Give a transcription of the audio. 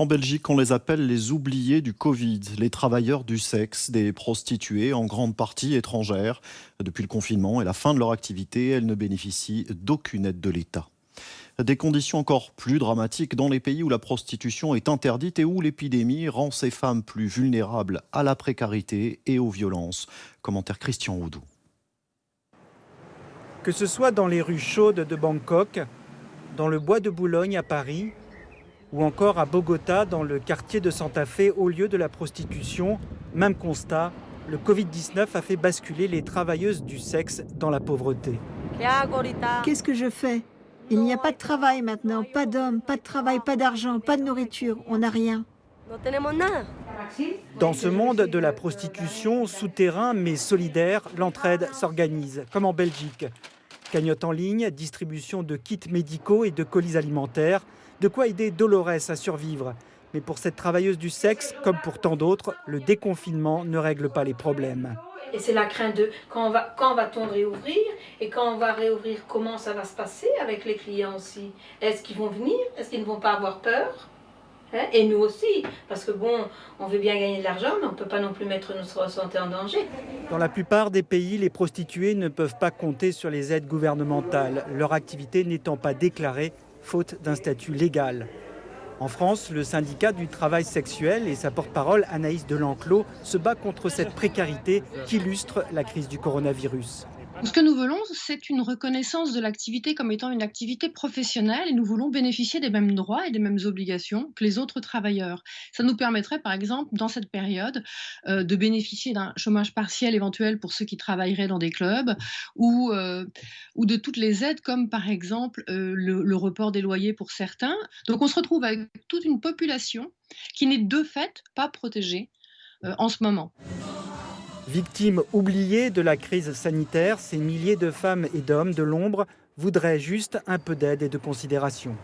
En Belgique, on les appelle les oubliés du Covid, les travailleurs du sexe, des prostituées en grande partie étrangères. Depuis le confinement et la fin de leur activité, elles ne bénéficient d'aucune aide de l'État. Des conditions encore plus dramatiques dans les pays où la prostitution est interdite et où l'épidémie rend ces femmes plus vulnérables à la précarité et aux violences. Commentaire Christian Houdou. Que ce soit dans les rues chaudes de Bangkok, dans le bois de Boulogne à Paris, ou encore à Bogota, dans le quartier de Santa Fe, au lieu de la prostitution, même constat, le Covid-19 a fait basculer les travailleuses du sexe dans la pauvreté. Qu'est-ce que je fais? Il n'y a pas de travail maintenant, pas d'hommes, pas de travail, pas d'argent, pas de nourriture, on n'a rien. Dans ce monde de la prostitution, souterrain mais solidaire, l'entraide s'organise, comme en Belgique. Cagnotte en ligne, distribution de kits médicaux et de colis alimentaires, de quoi aider Dolores à survivre. Mais pour cette travailleuse du sexe, comme pour tant d'autres, le déconfinement ne règle pas les problèmes. Et c'est la crainte de quand, va, quand va-t-on réouvrir Et quand on va réouvrir, comment ça va se passer avec les clients aussi? Est-ce qu'ils vont venir? Est-ce qu'ils ne vont pas avoir peur? Hein? Et nous aussi, parce que bon, on veut bien gagner de l'argent, mais on ne peut pas non plus mettre notre santé en danger. Dans la plupart des pays, les prostituées ne peuvent pas compter sur les aides gouvernementales, leur activité n'étant pas déclarée faute d'un statut légal. En France, le syndicat du travail sexuel et sa porte-parole Anaïs Delanclos se bat contre cette précarité qui illustre la crise du coronavirus. Ce que nous voulons, c'est une reconnaissance de l'activité comme étant une activité professionnelle et nous voulons bénéficier des mêmes droits et des mêmes obligations que les autres travailleurs. Ça nous permettrait, par exemple, dans cette période, euh, de bénéficier d'un chômage partiel éventuel pour ceux qui travailleraient dans des clubs ou, euh, de toutes les aides comme, par exemple, euh, le report des loyers pour certains. Donc on se retrouve avec toute une population qui n'est de fait pas protégée en ce moment. Victimes oubliées de la crise sanitaire, ces milliers de femmes et d'hommes de l'ombre voudraient juste un peu d'aide et de considération.